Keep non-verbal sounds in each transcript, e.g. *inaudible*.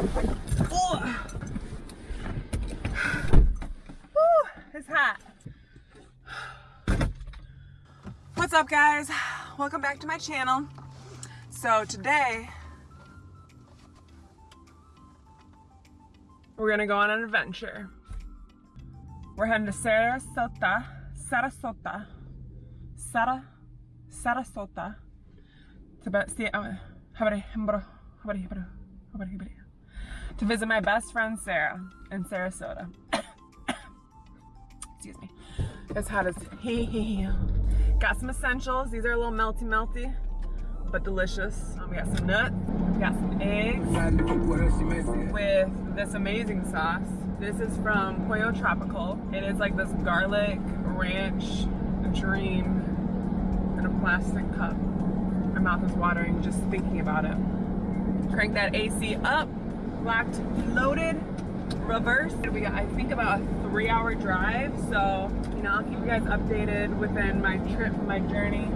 Oh. Woo, it's hot. What's up guys? Welcome back to my channel. So today, we're gonna go on an adventure. We're heading to Sarasota, Sarasota, Sara, Sarasota, to see, uh, to visit my best friend Sarah in Sarasota. *coughs* Excuse me. As hot as he he. Got some essentials. These are a little melty melty, but delicious. Um, we got some nuts. We got some eggs with this amazing sauce. This is from Pollo Tropical. It is like this garlic ranch dream in a plastic cup. My mouth is watering just thinking about it. Crank that AC up, locked, loaded, reverse. We got, I think, about a three hour drive. So, you know, I'll keep you guys updated within my trip, my journey.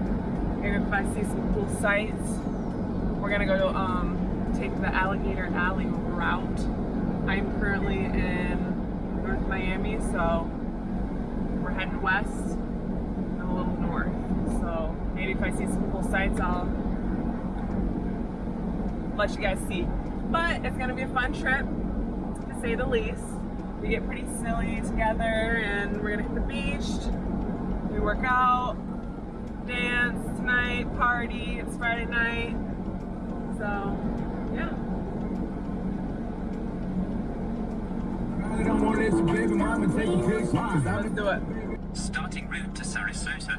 Maybe if I see some cool sights. We're gonna go to, um, take the Alligator Alley route. I'm currently in North Miami, so we're heading west and a little north. So maybe if I see some cool sights, I'll let you guys see. But it's gonna be a fun trip, to say the least. We get pretty silly together and we're gonna hit the beach. We work out, dance tonight, party, it's Friday night. So, yeah. Let's do it. Starting route to Sarasota.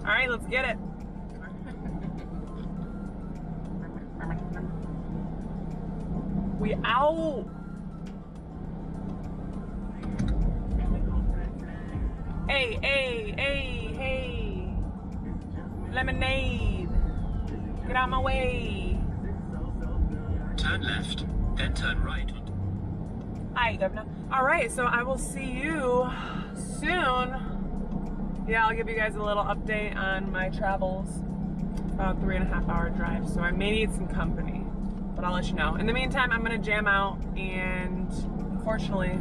All right, let's get it. We out. Hey, hey, hey, hey. Lemonade. Get out of my way. Turn left, then turn right. Hi, Governor. All right, so I will see you soon. Yeah, I'll give you guys a little update on my travels. About three and a half hour drive, so I may need some company, but I'll let you know. In the meantime, I'm gonna jam out, and unfortunately,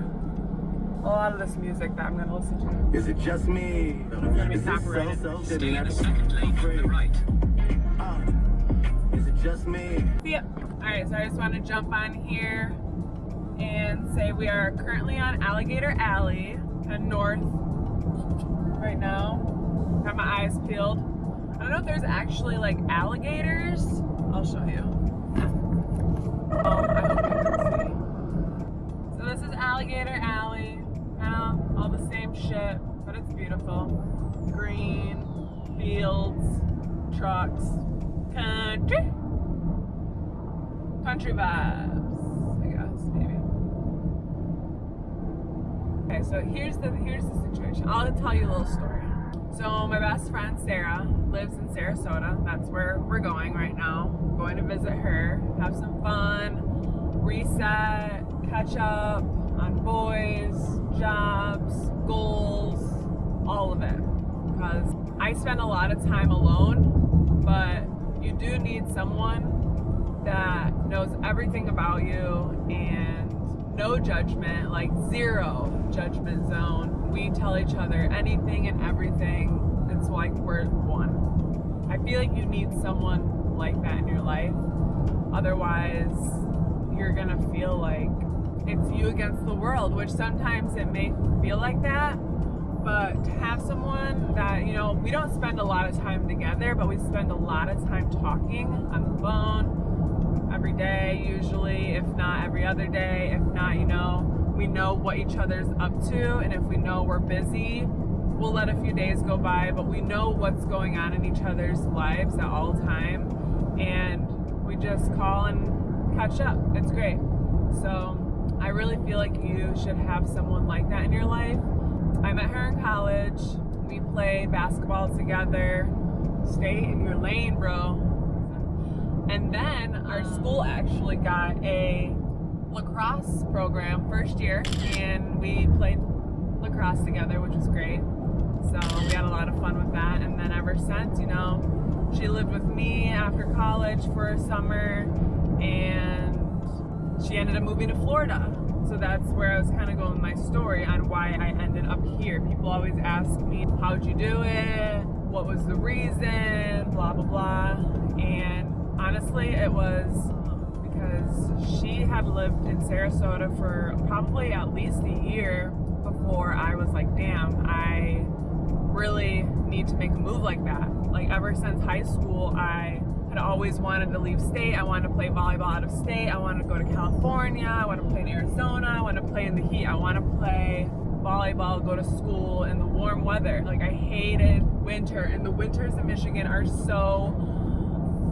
a lot of this music that I'm gonna listen to Is it just me? is gonna be copyrighted. Stay in the second lane from the right. Uh, is it just me? See ya. All right, so I just want to jump on here and say we are currently on Alligator Alley and north right now. Got my eyes peeled. I don't know if there's actually like alligators. I'll show you. So this is Alligator Alley. Kind of all the same shit, but it's beautiful. Green, fields, trucks, country. Country vibes, I guess, maybe. Okay, so here's the here's the situation. I'll tell you a little story. So my best friend Sarah lives in Sarasota. That's where we're going right now. Going to visit her, have some fun, reset, catch up on boys, jobs, goals, all of it. Because I spend a lot of time alone, but you do need someone that knows everything about you and no judgment, like zero judgment zone. We tell each other anything and everything. It's like we're one. I feel like you need someone like that in your life. Otherwise, you're gonna feel like it's you against the world, which sometimes it may feel like that. But to have someone that, you know, we don't spend a lot of time together, but we spend a lot of time talking on the phone every day, usually, if not every other day, if not, you know, we know what each other's up to, and if we know we're busy, we'll let a few days go by, but we know what's going on in each other's lives at all time, and we just call and catch up. It's great. So I really feel like you should have someone like that in your life. I met her in college. We played basketball together. Stay in your lane, bro. And then our school actually got a lacrosse program first year, and we played lacrosse together, which was great. So we had a lot of fun with that. And then ever since, you know, she lived with me after college for a summer, and she ended up moving to Florida. So that's where I was kind of going my story on why I ended up here. People always ask me, how'd you do it? What was the reason? Blah, blah, blah. And honestly, it was because she had lived in Sarasota for probably at least a year before I was like, damn, I really need to make a move like that. Like ever since high school, I had always wanted to leave state. I wanted to play volleyball out of state. I wanted to go to California. I want to play in Arizona. I want to play in the heat. I want to play volleyball, go to school in the warm weather. Like I hated winter and the winters in Michigan are so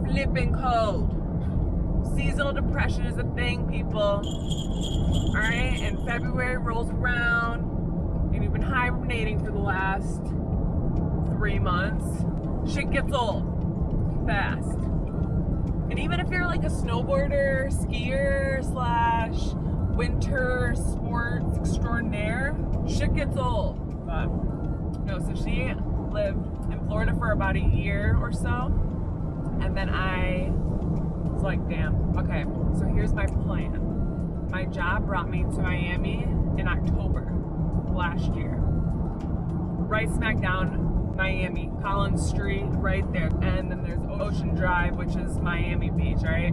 flipping cold. Seasonal depression is a thing, people. All right, and February rolls around and you've been hibernating for the last three months. Shit gets old fast. And even if you're like a snowboarder, skier, slash winter sports extraordinaire, shit gets old. But no, so she lived in Florida for about a year or so. And then I was like, damn, okay, so here's my plan. My job brought me to Miami in October last year. Right smack down Miami, Collins Street, right there. And then there's Ocean Drive, which is Miami Beach, right?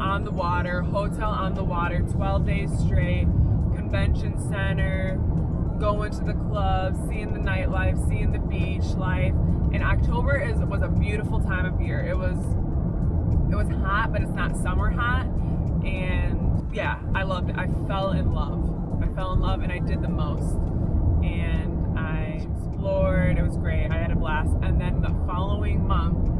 On the water, hotel on the water, 12 days straight, convention center, going to the clubs, seeing the nightlife, seeing the beach life. And October is was a beautiful time of year. It was it was hot, but it's not summer hot. And yeah, I loved it. I fell in love. I fell in love and I did the most. And I explored. It was great. I had a blast. And then the following month,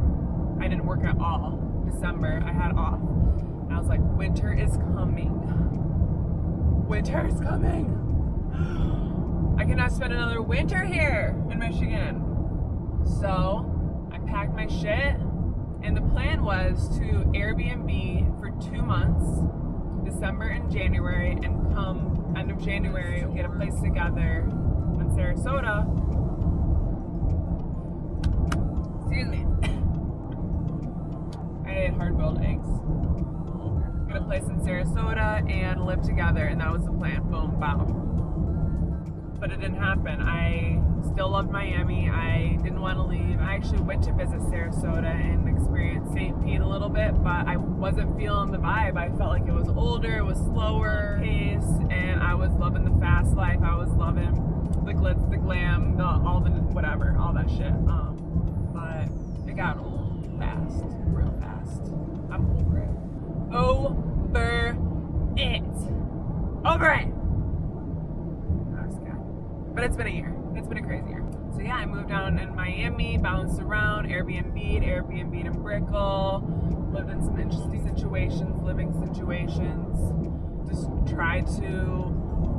I didn't work at all. December, I had off. And I was like, winter is coming. Winter is coming. *gasps* I cannot spend another winter here in Michigan. So I packed my shit, and the plan was to Airbnb for two months, December and January, and come end of January, get a place together in Sarasota. Excuse me. *laughs* I ate hard boiled eggs. Get a place in Sarasota and live together, and that was the plan. Boom, bow but it didn't happen. I still loved Miami. I didn't want to leave. I actually went to visit Sarasota and experienced St. Pete a little bit, but I wasn't feeling the vibe. I felt like it was older, it was slower pace, and I was loving the fast life. I was loving the glitz, the glam, the all the whatever, all that shit. Um, but it got old fast, real fast. I'm over it. Over it. Over it. But it's been a year. It's been a crazy year. So yeah, I moved down in Miami, bounced around, Airbnb, Airbnb in Brickell, lived in some interesting situations, living situations. Just try to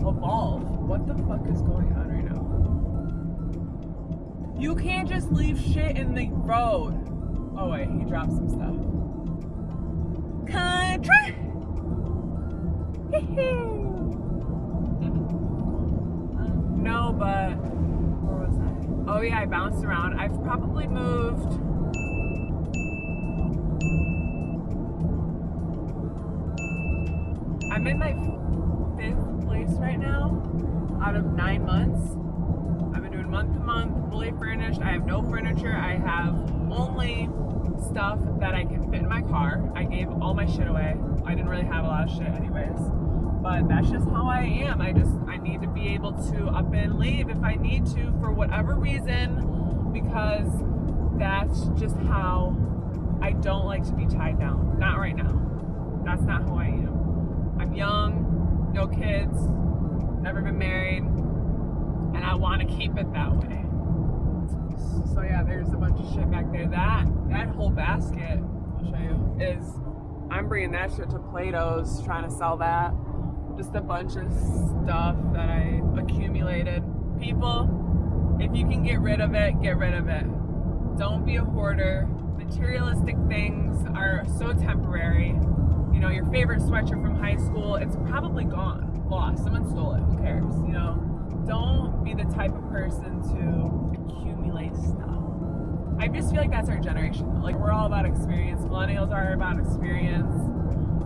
evolve. What the fuck is going on right now? You can't just leave shit in the road. Oh wait, he dropped some stuff. Country. No, but? Oh yeah, I bounced around. I've probably moved. I'm in my fifth place right now out of nine months. I've been doing month to month, fully furnished. I have no furniture. I have only stuff that I can fit in my car. I gave all my shit away. I didn't really have a lot of shit anyways but that's just how I am. I just I need to be able to up and leave if I need to for whatever reason because that's just how I don't like to be tied down. Not right now. That's not who I am. I'm young, no kids, never been married, and I want to keep it that way. So yeah, there's a bunch of shit back there. That that whole basket, I'll show you, is I'm bringing that shit to Plato's, trying to sell that just a bunch of stuff that I accumulated. People, if you can get rid of it, get rid of it. Don't be a hoarder. Materialistic things are so temporary. You know, your favorite sweatshirt from high school, it's probably gone, lost. Someone stole it. Who cares? You know, don't be the type of person to accumulate stuff. I just feel like that's our generation. Like we're all about experience. Millennials are about experience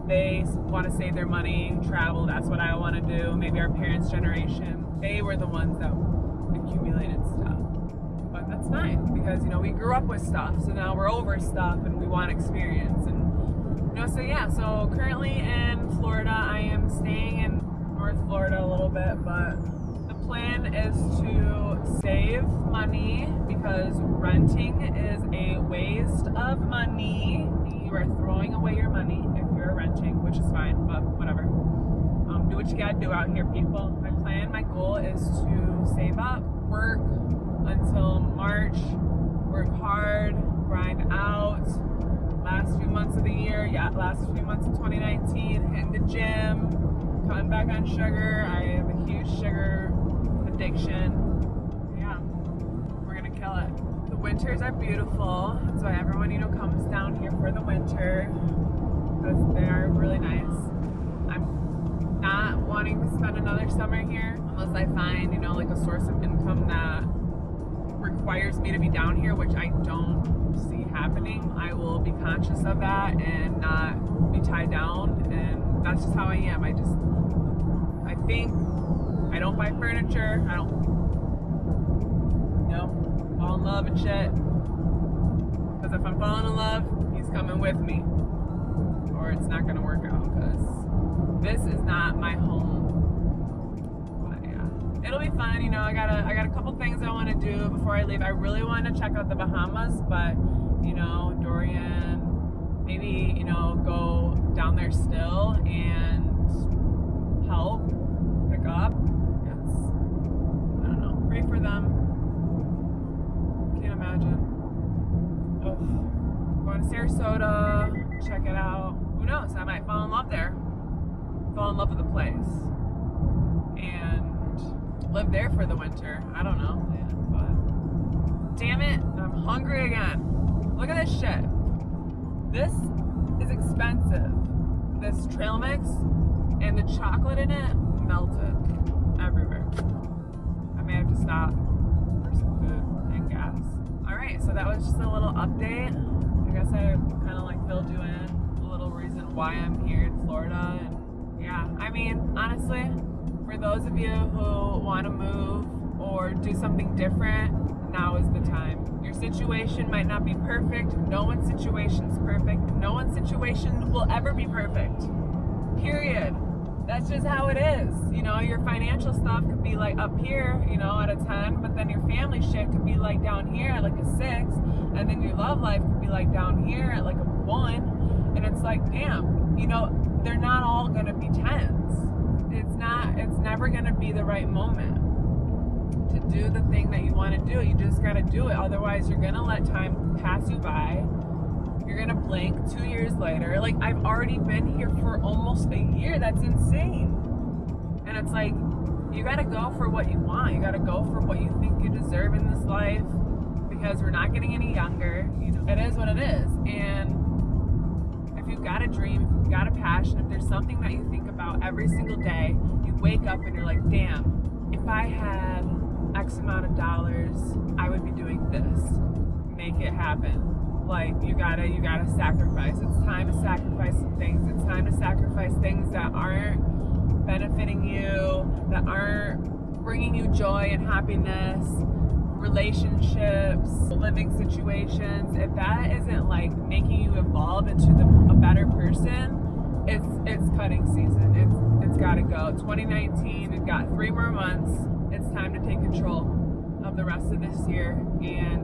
they want to save their money, travel. That's what I want to do. Maybe our parents' generation, they were the ones that accumulated stuff. But that's fine because you know we grew up with stuff, so now we're over stuff and we want experience. And you know, so yeah. So currently in Florida, I am staying in North Florida a little bit, but the plan is to save money because renting is a waste of money. You are throwing away your money renting, which is fine, but whatever. Um, do what you gotta do out here, people. My plan, my goal is to save up, work until March, work hard, grind out. Last few months of the year, yeah, last few months of 2019, hitting the gym, cutting back on sugar. I have a huge sugar addiction. Yeah, we're gonna kill it. The winters are beautiful. Why everyone, you know, comes down here for the winter. Because they are really nice. I'm not wanting to spend another summer here unless I find, you know, like a source of income that requires me to be down here, which I don't see happening. I will be conscious of that and not be tied down. And that's just how I am. I just, I think I don't buy furniture. I don't, you know, fall in love and shit. Because if I'm falling in love, he's coming with me. Or it's not going to work out because this is not my home. But yeah, it'll be fun. You know, I got a, I got a couple things I want to do before I leave. I really want to check out the Bahamas, but you know, Dorian, maybe, you know, go down there still and help pick up. It's, I don't know, pray for them. Can't imagine. Ugh. Going to Sarasota, check it out. Who knows? I might fall in love there. Fall in love with the place. And live there for the winter. I don't know. But damn it, I'm hungry again. Look at this shit. This is expensive. This trail mix and the chocolate in it melted everywhere. I may have to stop for some food and gas. All right, so that was just a little update. I guess I kind of like filled you in why I'm here in Florida. And yeah, I mean, honestly, for those of you who want to move or do something different, now is the time. Your situation might not be perfect. No one's situation is perfect. No one's situation will ever be perfect. Period. That's just how it is. You know, your financial stuff could be like up here, you know, at a 10, but then your family shit could be like down here at like a 6, and then your love life could be like down here at like a 1. And it's like, damn, you know, they're not all going to be 10s. It's not, it's never going to be the right moment to do the thing that you want to do. You just got to do it. Otherwise, you're going to let time pass you by. You're going to blink two years later. Like, I've already been here for almost a year. That's insane. And it's like, you got to go for what you want. You got to go for what you think you deserve in this life because we're not getting any younger. It is what it is. And if you've got a dream, if you've got a passion, if there's something that you think about every single day, you wake up and you're like, damn, if I had X amount of dollars, I would be doing this. Make it happen. Like you gotta, you gotta sacrifice. It's time to sacrifice some things. It's time to sacrifice things that aren't benefiting you, that aren't bringing you joy and happiness, relationships, living situations. If that isn't like making you evolve into the, a better person, it's it's cutting season. It's it's got to go. 2019. We've got three more months. It's time to take control of the rest of this year. And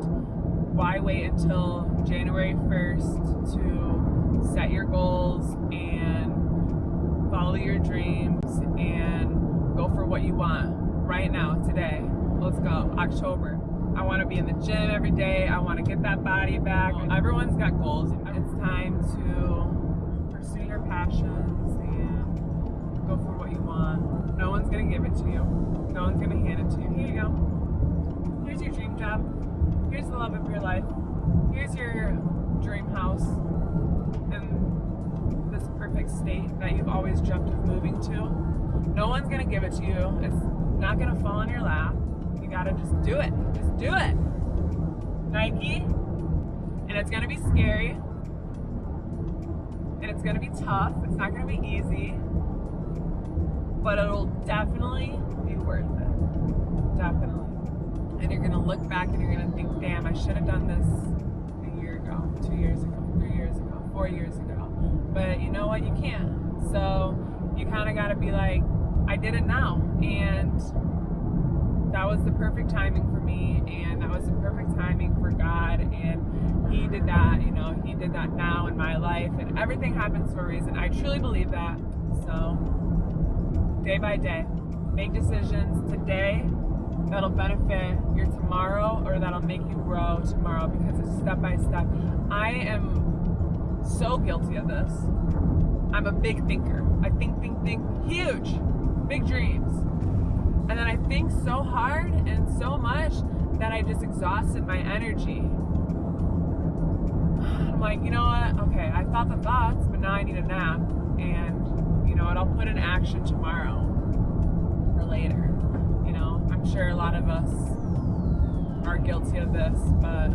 why wait until January 1st to set your goals and follow your dreams and go for what you want right now, today. Let's go. October. I want to be in the gym every day. I want to get that body back. Everyone's got goals. It's time to pursue your passions and go for what you want. No one's going to give it to you. No one's going to hand it to you. Here you go. Here's your dream job. Here's the love of your life. Here's your dream house in this perfect state that you've always dreamt of moving to. No one's going to give it to you. It's not going to fall in your lap. You got to just do it. Just do it. Nike. And it's to be scary. And it's gonna be tough. It's not gonna be easy, but it'll definitely be worth it. Definitely. And you're gonna look back and you're gonna think, damn, I should have done this a year ago, two years ago, three years ago, four years ago. But you know what? You can't. So you kind of gotta be like, I did it now. And that was the perfect timing for me and that was the perfect timing for God and he did that you know he did that now in my life and everything happens for a reason I truly believe that. So day by day make decisions today that'll benefit your tomorrow or that'll make you grow tomorrow because it's step by step. I am so guilty of this. I'm a big thinker. I think think think huge. Big dreams and then I think so hard and so much that I just exhausted my energy. I'm like, you know what? Okay, I thought the thoughts, but now I need a nap. And you know what? I'll put in action tomorrow or later. You know, I'm sure a lot of us are guilty of this, but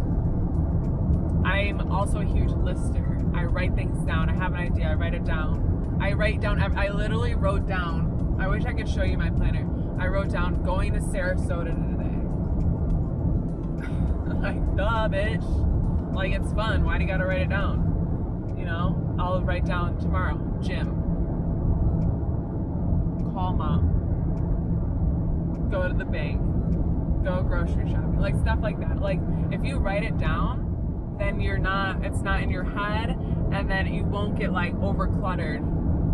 I'm also a huge lister. I write things down. I have an idea. I write it down. I write down. I literally wrote down. I wish I could show you my planner. I wrote down going to Sarasota today. *laughs* like, duh, bitch. Like, it's fun. Why do you gotta write it down? You know, I'll write down tomorrow, gym. Call mom. Go to the bank. Go grocery shopping. Like, stuff like that. Like, if you write it down, then you're not, it's not in your head, and then you won't get, like, over cluttered.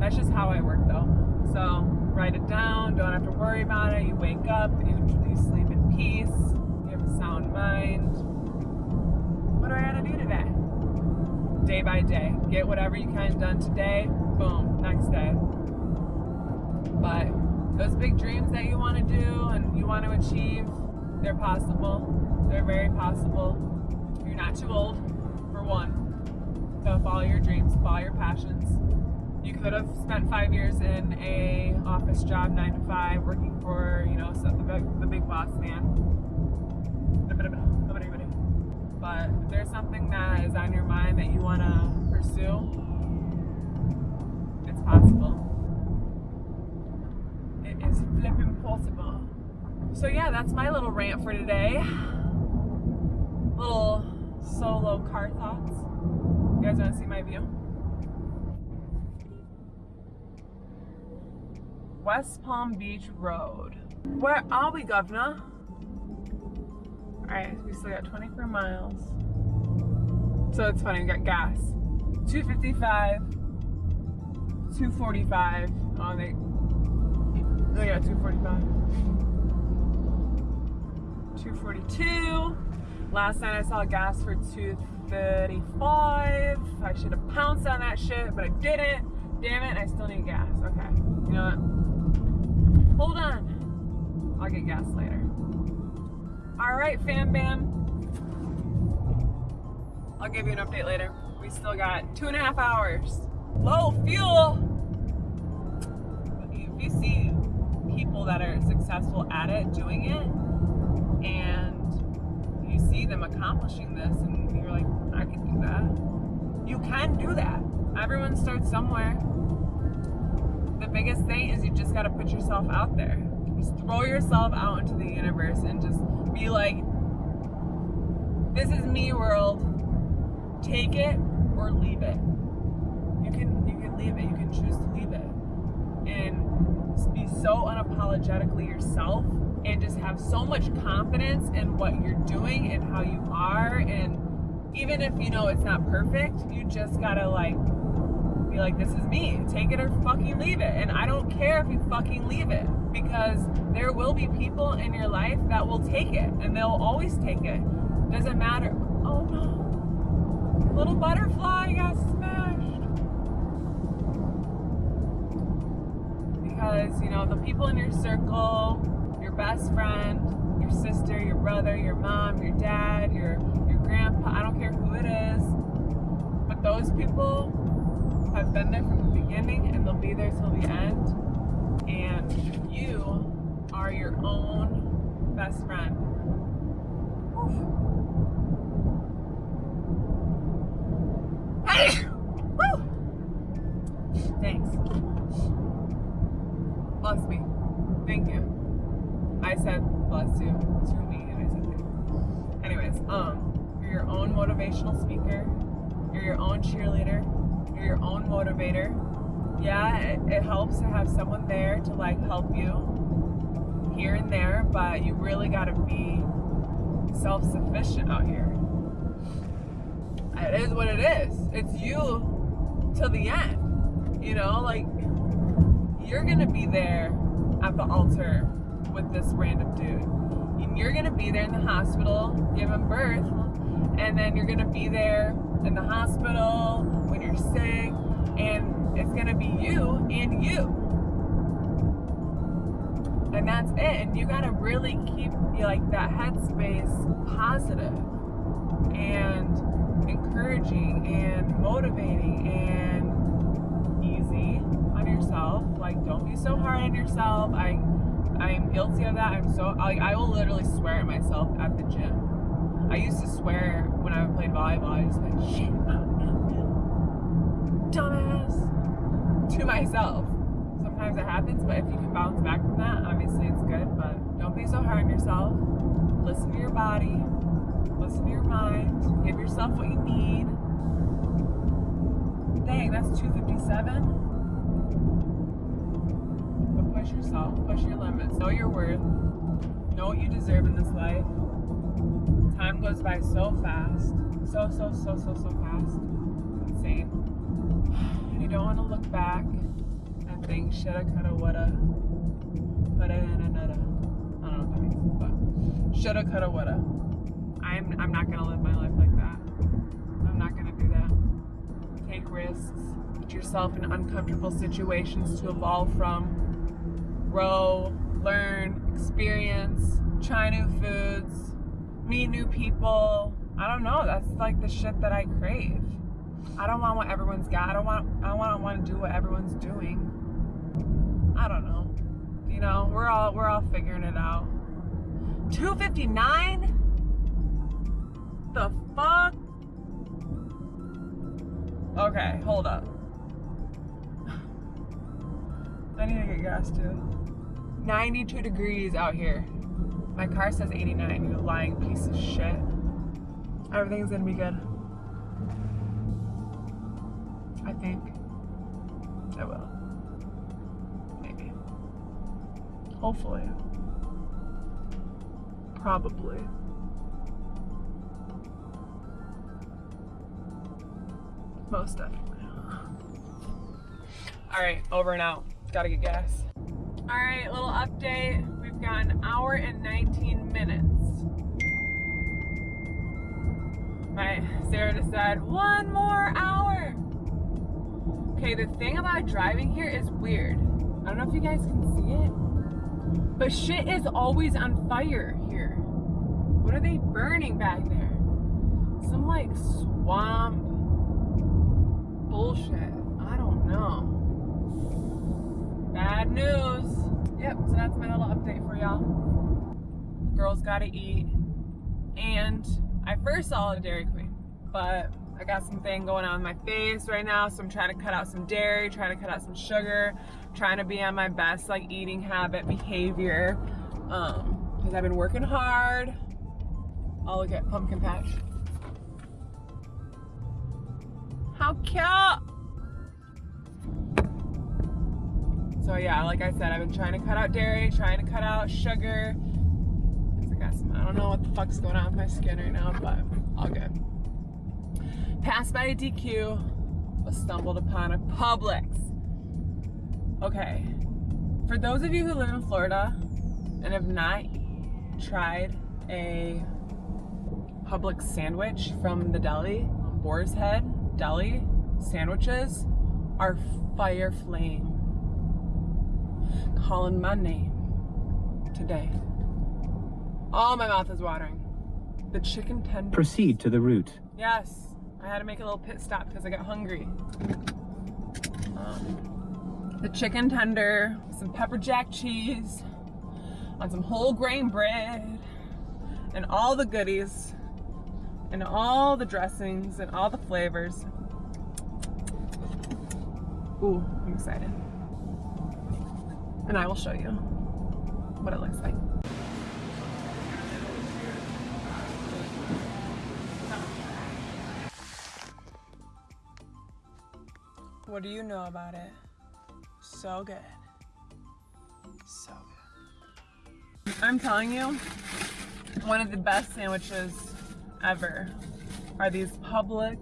That's just how I work, though. So, write it down, don't have to worry about it. You wake up, you, you sleep in peace, you have a sound mind. What do I gotta do today? Day by day. Get whatever you can done today, boom, next day. But those big dreams that you want to do and you want to achieve, they're possible. They're very possible. You're not too old, for one. So follow your dreams, follow your passions you could have spent five years in a office job, nine to five, working for you know the big, the big boss man. But if there's something that is on your mind that you want to pursue, it's possible. It is flipping possible. So yeah, that's my little rant for today. Little solo car thoughts. You guys want to see my view? West Palm Beach Road. Where are we, governor? Alright, we still got 24 miles. So it's funny, we got gas. 255, 245. Oh, they, they got 245. 242. Last night I saw gas for 235. I should have pounced on that shit, but I didn't. Damn it, I still need gas. Okay. You know what? Hold on. I'll get gas later. All right, fam bam. I'll give you an update later. We still got two and a half hours. Low fuel. If you see people that are successful at it, doing it, and you see them accomplishing this, and you're like, I can do that. You can do that. Everyone starts somewhere the biggest thing is you just got to put yourself out there. Just throw yourself out into the universe and just be like, this is me world. Take it or leave it. You can you can leave it. You can choose to leave it. And be so unapologetically yourself and just have so much confidence in what you're doing and how you are and even if you know it's not perfect, you just gotta like be like, this is me. Take it or fucking leave it. And I don't care if you fucking leave it because there will be people in your life that will take it and they'll always take it. Doesn't matter. Oh no. Little butterfly got smashed. Because, you know, the people in your circle, your best friend, your sister, your brother, your mom, your dad, your your grandpa, I don't care who it is, but those people have been there from the beginning and they'll be there till the end. And you are your own best friend. Thanks. Bless me. Thank you. I said bless you to me, and I said thank you. Anyways, um, you're your own motivational speaker. You're your own cheerleader. You're your own motivator. Yeah, it, it helps to have someone there to like help you here and there, but you really gotta be self-sufficient out here. It is what it is. It's you till the end. You know, like you're gonna be there at the altar with this random dude. And you're gonna be there in the hospital giving birth, and then you're gonna be there in the hospital when you're sick, and it's gonna be you and you. And that's it. And you gotta really keep like that headspace positive and encouraging and motivating and easy on yourself. Like don't be so hard on yourself. I I'm guilty of that. I'm so I will literally swear at myself at the gym. I used to swear when I. Was like, shit, dumbass, to myself. Sometimes it happens, but if you can bounce back from that, obviously it's good. But don't be so hard on yourself. Listen to your body. Listen to your mind. Give yourself what you need. Dang, that's 257 push yourself, push your limits, know your worth, know what you deserve in this life. Time goes by so fast, so, so, so, so, so fast. Insane. *sighs* You don't want to look back and think, shoulda, coulda, woulda, another. I don't know what that means, but shoulda, coulda, woulda. I'm, I'm not gonna live my life like that. I'm not gonna do that. Take risks. Put yourself in uncomfortable situations to evolve from grow, learn, experience, try new foods, meet new people. I don't know. That's like the shit that I crave. I don't want what everyone's got. I don't want. I don't want, to do what everyone's doing. I don't know. You know, we're all we're all figuring it out. 259. The fuck? Okay, hold up. *sighs* I need to get gas too. 92 degrees out here. My car says 89, you lying piece of shit. Everything's gonna be good. I think. I will. Maybe. Hopefully. Probably. Most definitely. Alright, over and out. Gotta get gas. All right, little update. We've got an hour and 19 minutes. My Sarah just said, one more hour. Okay, the thing about driving here is weird. I don't know if you guys can see it, but shit is always on fire here. What are they burning back there? Some like swamp bullshit. I don't know. Bad news. Yep, so that's my little update for y'all. Girls gotta eat. And I first saw a Dairy Queen, but I got something going on in my face right now, so I'm trying to cut out some dairy, trying to cut out some sugar, trying to be on my best like eating habit behavior. Um, because I've been working hard. I'll look at pumpkin patch. How cute! So yeah, like I said, I've been trying to cut out dairy, trying to cut out sugar. I got some, I don't know what fuck's going on with my skin right now, but all good. Passed by a DQ, but stumbled upon a Publix. Okay, for those of you who live in Florida and have not tried a Publix sandwich from the deli, Boar's Head Deli sandwiches are fire flame calling my name today. Oh, my mouth is watering. The chicken tender. Proceed to the route. Yes, I had to make a little pit stop because I got hungry. Um, the chicken tender, some pepper jack cheese, on some whole grain bread, and all the goodies, and all the dressings, and all the flavors. Ooh, I'm excited. And I will show you what it looks like. What do you know about it? So good. So good. I'm telling you, one of the best sandwiches ever are these Publix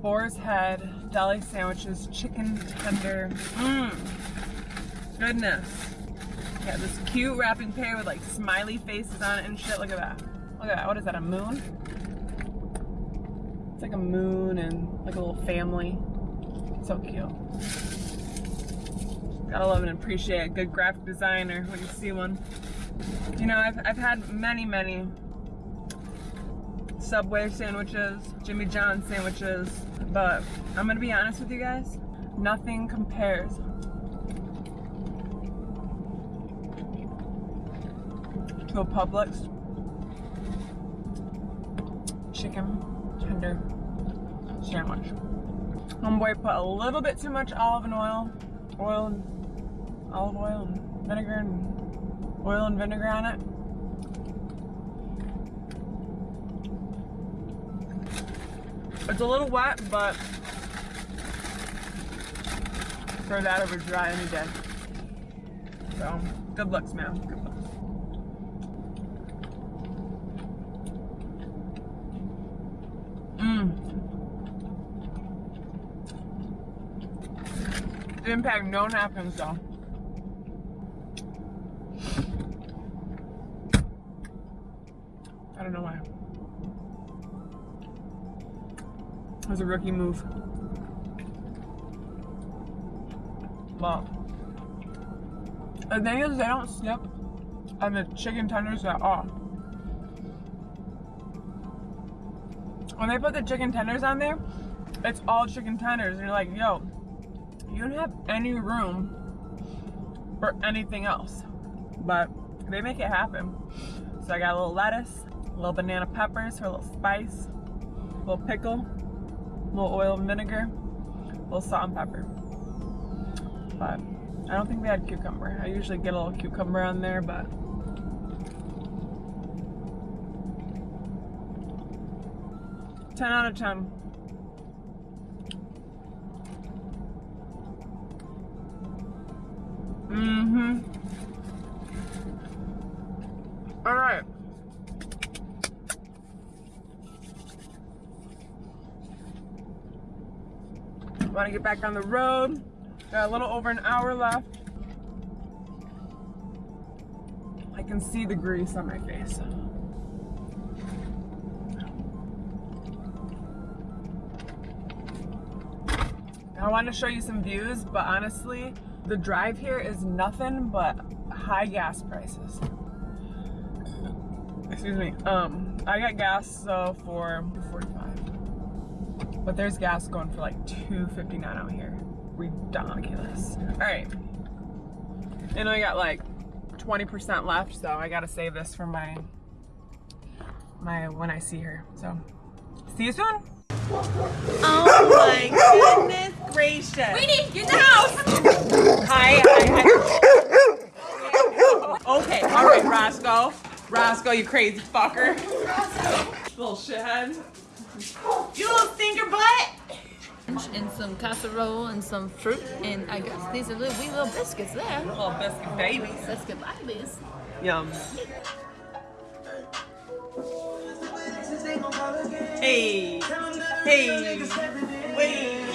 Boar's Head deli sandwiches, chicken tender. Mmm. Goodness. Yeah, this cute wrapping paper with like smiley faces on it and shit. Look at that. Look at that. What is that? A moon? It's like a moon and like a little family. So cute. Gotta love and appreciate a good graphic designer when you see one. You know, I've, I've had many, many Subway sandwiches, Jimmy John sandwiches, but I'm gonna be honest with you guys, nothing compares to a Publix chicken tender sandwich. Homeboy put a little bit too much olive and oil, oil and olive oil and vinegar and oil and vinegar on it. It's a little wet, but throw that over dry any day. So, good looks, man. Good looks. Mmm. The impact no napkins though. I don't know why. It was a rookie move. But the thing is they don't snip on the chicken tenders at all. When they put the chicken tenders on there, it's all chicken tenders. And you're like, yo, don't have any room for anything else. But they make it happen. So I got a little lettuce, a little banana peppers for a little spice, a little pickle, a little oil and vinegar, a little salt and pepper. But I don't think they had cucumber. I usually get a little cucumber on there, but ten out of ten. Mm-hmm. All right. Want to get back on the road. Got a little over an hour left. I can see the grease on my face. I want to show you some views, but honestly, the drive here is nothing but high gas prices. Excuse me. Um, I got gas so for 45, but there's gas going for like 2.59 out here. Ridiculous. All right, and I got like 20% left, so I gotta save this for my my when I see her. So, see you soon. Oh my goodness gracious. Weenie, get the house! Hi, hi, hi. Okay, all right, Roscoe. Roscoe, you crazy fucker. Little shithead. You little stinker butt. And some casserole and some fruit, and I guess these are little wee little biscuits there. Little biscuit babies. Biscuit babies. Yum. Hey. Hey. Wait.